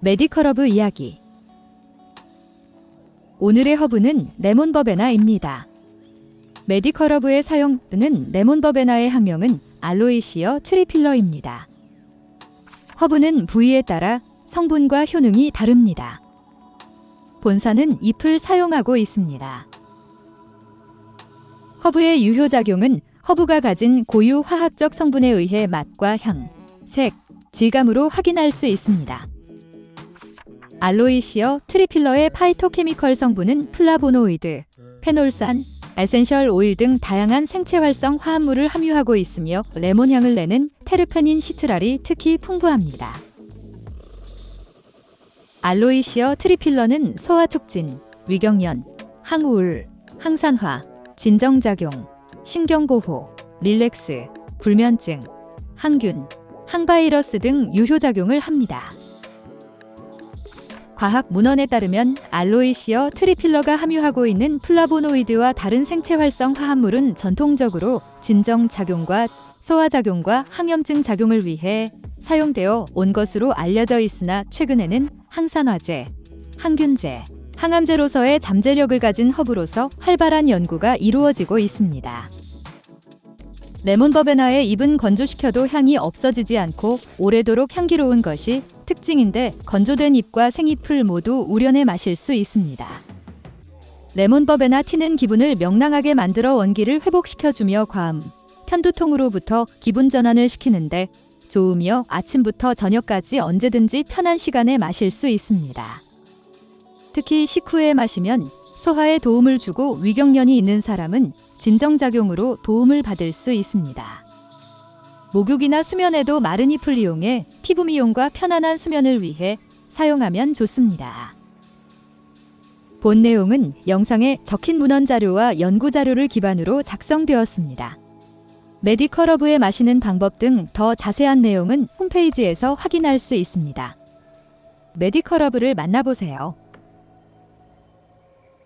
medical 허브 이야기 오늘의 허브는 레몬버베나입니다. medical 허브의 사용은 레몬버베나의 학명은 Aloysia triphylla입니다. 허브는 부위에 따라 성분과 효능이 다릅니다. 본사는 잎을 사용하고 있습니다. 허브의 유효작용은 허브가 가진 고유 화학적 성분에 의해 맛과 향, 색, 질감으로 확인할 수 있습니다. Aloysia triphylla의 phytochemical 성분은 플라보노이드, 페놀산, essential 오일 등 다양한 생체 활성 화합물을 함유하고 있으며 레몬 향을 내는 테르펜인 시트랄이 특히 풍부합니다. Aloysia triphylla는 소화 촉진, 위경련, 항우울, 항산화, 진정작용, 신경보호, relax, 불면증, 항균, 항바이러스 등 유효작용을 합니다. 과학 문헌에 따르면 Aloysia triphylla가 함유하고 있는 플라보노이드와 다른 생체 활성 화합물은 전통적으로 진정 작용과 소화 작용과 항염증 작용을 위해 사용되어 온 것으로 알려져 있으나 최근에는 항산화제, 항균제, 항암제로서의 잠재력을 가진 허브로서 활발한 연구가 이루어지고 있습니다. 레몬버베나의 잎은 건조시켜도 향이 없어지지 않고 오래도록 향기로운 것이 특징인데 건조된 잎과 생잎을 모두 우려내 마실 수 있습니다. 레몬버베나 티는 기분을 명랑하게 만들어 원기를 회복시켜주며 과음, 편두통으로부터 기분 전환을 시키는데 좋으며 아침부터 저녁까지 언제든지 편한 시간에 마실 수 있습니다. 특히 식후에 마시면 소화에 도움을 주고 위경련이 있는 사람은 진정작용으로 도움을 받을 수 있습니다. 목욕이나 수면에도 마른 잎을 이용해 피부 미용과 편안한 수면을 위해 사용하면 좋습니다. 본 내용은 영상에 적힌 문헌 자료와 연구 자료를 기반으로 작성되었습니다. 메디컬러브에 마시는 방법 등 더 자세한 내용은 홈페이지에서 확인할 수 있습니다. 메디컬러브를 만나보세요.